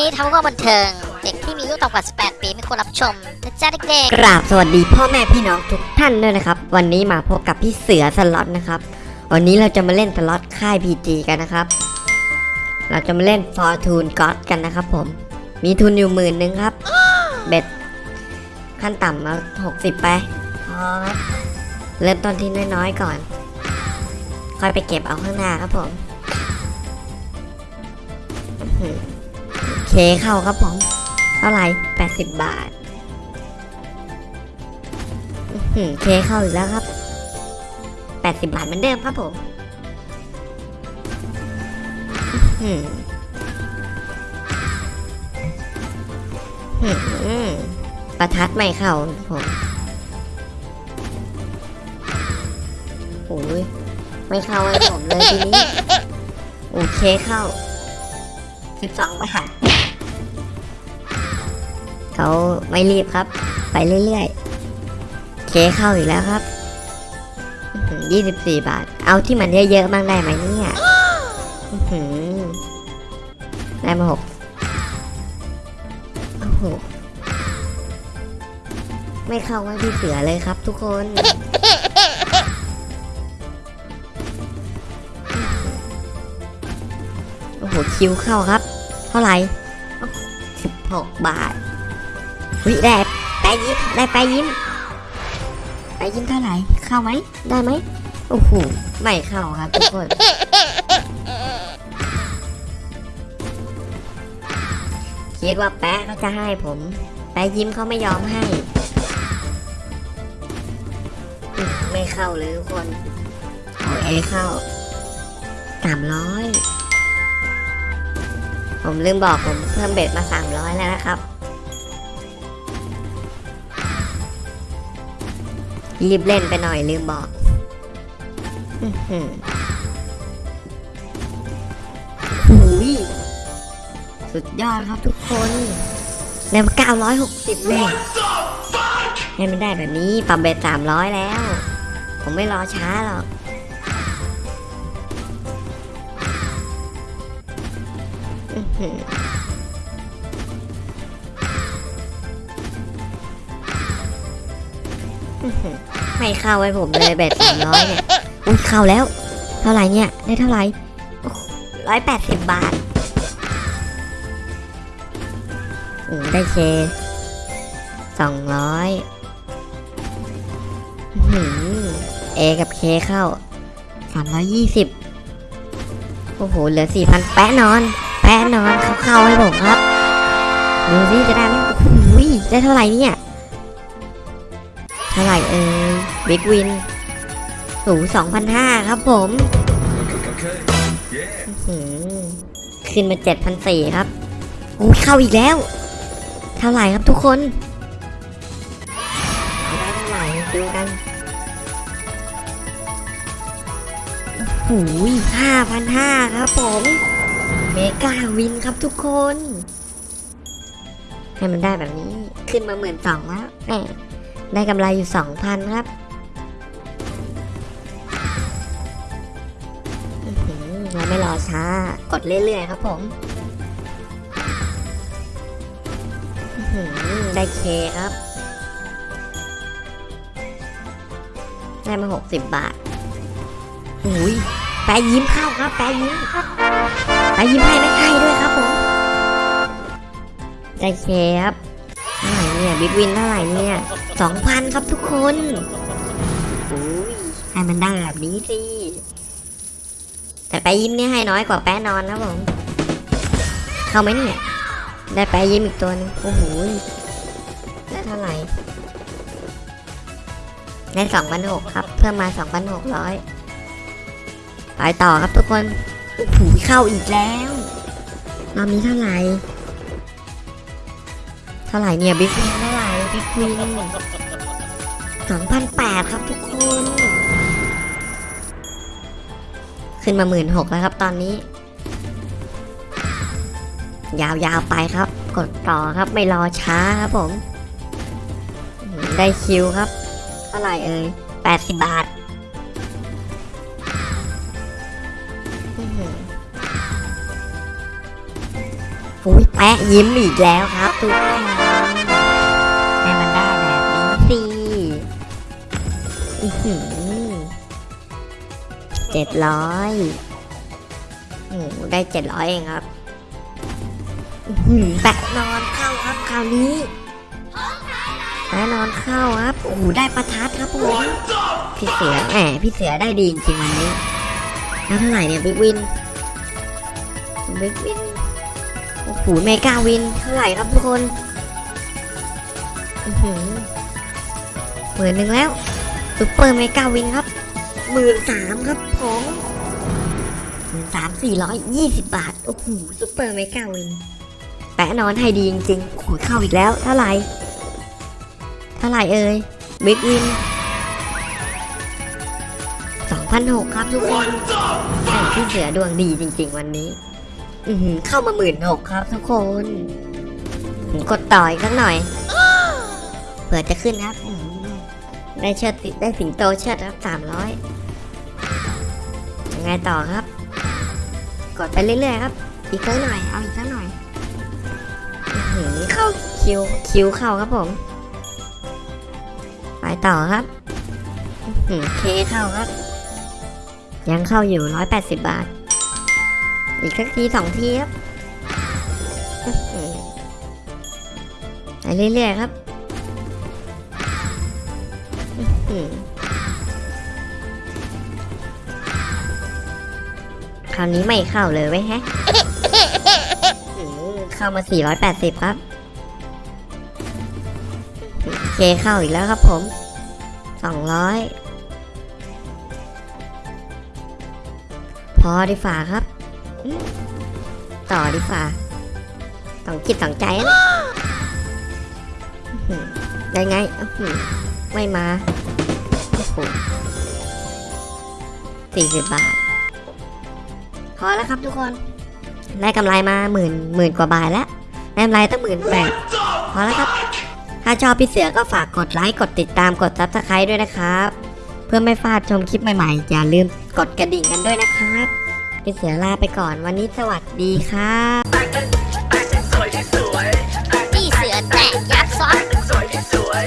นี้ทำเพื่อบันเทิง เด็กที่มีอายุต่ำกว่า 18 ปีไม่ควรรับชมนะจ๊ะเด็กๆ กราบสวัสดีพ่อแม่พี่น้องทุกท่านด้วยนะครับ วันนี้มาพบกับพี่เสือสล็อตนะครับ วันนี้เราจะมาเล่นสล็อตค่าย PG กันนะครับ เราจะมาเล่น Fortune God กันนะครับผม มีทุนอยู่หมื่นหนึ่งครับ เบ็ดขั้นต่ำมาหกสิบไป พอครับ เริ่มต้นที่น้อยๆก่อน ค่อยไปเก็บเอาข้างหน้าครับผม เคเข้าครับผม เท่าไหร่80 บาทหือเคเข้าอีกแล้วครับ 80 บาทเหมือนเดิมครับผมอื้อหืออื้อหือประทัดไม่เข้าผมโอ้ยไม่เข้าให้ผมเลยทีนี้ โอเคเข้า 12บาท เขาไม่รีบครับ ไปเรื่อยๆเคเข้าอีกแล้วครับอื้อหือ24บาท เอาที่มันเยอะๆบ้างได้ไหมเนี่ยหือได้มาหกโอ้โหไม่เข้าว่าพี่เสือเลยครับทุกคนโอ้โหคิวเข้าครับ เท่าไหร่สิบหกบาท วิได้แปยิ้มได้แปยิ้มแปยิ้มเท่าไหร่ เข้าไหม ได้ไหม โอ้โห ไม่เข้าครับทุกคนคิดว่าแปะเขาจะให้ผม แปะยิ้มเขาไม่ยอมให้ ไม่เข้าเลยทุกคนเอาเอเข้าสามร้อยผมลืมบอกผมเพิ่มเบ็ดมาสามร้อยแล้วนะครับ รีบเล่นไปหน่อยลืมบอกอื้อหือหูยสุดยอดครับทุกคนเร็วเก้าร้อยหกสิบเลยให้มันได้แบบนี้ปรับเบ็ดสามร้อยแล้ว ผมไม่รอช้าหรอก อื้อ ไม่เข้าไว้ผมเลยเบ็ดสามร้อยเนี่ยอุ้ยเข้าแล้ว เท่าไหร่เนี่ย ได้เท่าไหร่ร้อยแปดสิบบาทอืมได้เคสองร้อยเอกับเคเข้าสามร้อยยี่สิบโอ้โห เหลือสี่พันแปะนอน แปะนอน เข้าเข้าให้ผมครับ ดูสิจะได้ไหมโอ้โหได้เท่าไหร่เนี่ย เท่าไหร่เอ่ยบิ๊กวินสูสองพันห้าครับผมอื้อหือขึ้นมาเจ็ดพันสี่ครับโอ้ยเข้าอีกแล้ว เท่าไหร่ครับทุกคนได้เท่าไหร่ดูกันโอ้โหห้าพันห้าครับผมเมกาวินครับทุกคน ให้มันได้แบบนี้ขึ้นมาหมื่นสองแล้วแหม ได้กำไรอยู่สองพันครับอื้อหือเราไม่รอช้า กดเรื่อยๆครับผมอื้อหือได้เคครับ ได้มาหกสิบบาทอุ้ยแปะยิ้มเข้าครับ แปะยิ้มครับไปยิ้มให้ไม่ให้ด้วยครับผม ได้เคครับ เท่าไหร่เนี่ยบิ๊กวินเท่าไหร่เนี่ยสองพันครับทุกคนอุ้ยให้มันได้แบบนี้สิ แต่ไปยิ้มเนี่ยให้น้อยกว่าแป้นอนนะผม เข้าไหมเนี่ย ได้ไปยิ้มอีกตัวหนึงโอ้โหได้เท่าไหร่ได้สองพันหกครับ เพิ่มมาสองพันหกร้อยไปต่อครับทุกคนโอ้โหเข้าอีกแล้วรอบนี้เท่าไหร่ เท่าไหร่เนี่ยบิ๊กวินเท่าไหร่บิ๊กวินสองพันแปดครับทุกคน ขึ้นมาหมื่นหกแล้วครับตอนนี้ ยาวๆไปครับ กดต่อครับไม่รอช้าครับผม ได้คิวครับ เท่าไหร่เอ่ยแปดสิบบาทอุ้ยแปะยิ้มอีกแล้วครับทุกคน เจ็ดร้อยโอ้โหได้เจ็ดร้อยเองครับอื้อหือแปะนอนเข้าครับคราวนี้แปะนอนเข้าครับ โอ้โหได้ประทัดครับผมพี่เสือแหมพี่เสือได้ดีจริงๆวันนี้แล้วเท่าไหร่เนี่ย big win big win โอ้โห mega win เท่าไหร่ครับทุกคน อื้อหือหมื่นหนึ่งแล้ว super mega win ครับหมื่นสามครับผมหมื่นสามสี่ร้อยยี่สิบบาท โอ้โห super mega win แปะนอนให้ดีจริงๆโอ้โหเข้าอีกแล้วเท่าไหร่เท่าไหร่เอ่ย big win สองพันหกครับทุกคนพี่เสือดวงดีจริง ๆ วันนี้ อือเข้ามาหมื่นหกครับทุกคนผมกดต่ออีกสักหน่อย เผื่อจะขึ้นครับ ได้เชิดติดได้สิงโตเชิดครับสามร้อยยังไงต่อครับ กดไปเรื่อยๆครับ อีกสักหน่อย เอาอีกสักหน่อยเข้าคิวคิวเข้าครับผม ไปต่อครับอื้อหือเคเข้าครับ ยังเข้าอยู่ร้อยแปดสิบบาท อีกสักทีสองทีครับไปเรื่อยๆครับ คราวนี้ไม่เข้าเลยไว้แฮะเข้ามา 480 ครับเคเข้าอีกแล้วครับผม 200 พอดีฝ่าครับ ต่อดีฝ่าต้องจิตต้องใจนะได้ไง ไม่มา โอ้โหสี่สิบบาท พอแล้วครับทุกคน ได้กำไรมาหมื่นหมื่นกว่าบาทแล้วได้กำไรตั้งหมื่นแปดพอแล้วครับ ถ้าชอบพี่เสือก็ฝากกดไลค์ กดติดตาม กด subscribe ด้วยนะครับ เพื่อไม่พลาดชมคลิปใหม่ๆ อย่าลืมกดกระดิ่งกันด้วยนะครับ พี่เสือลาไปก่อนวันนี้สวัสดีครับ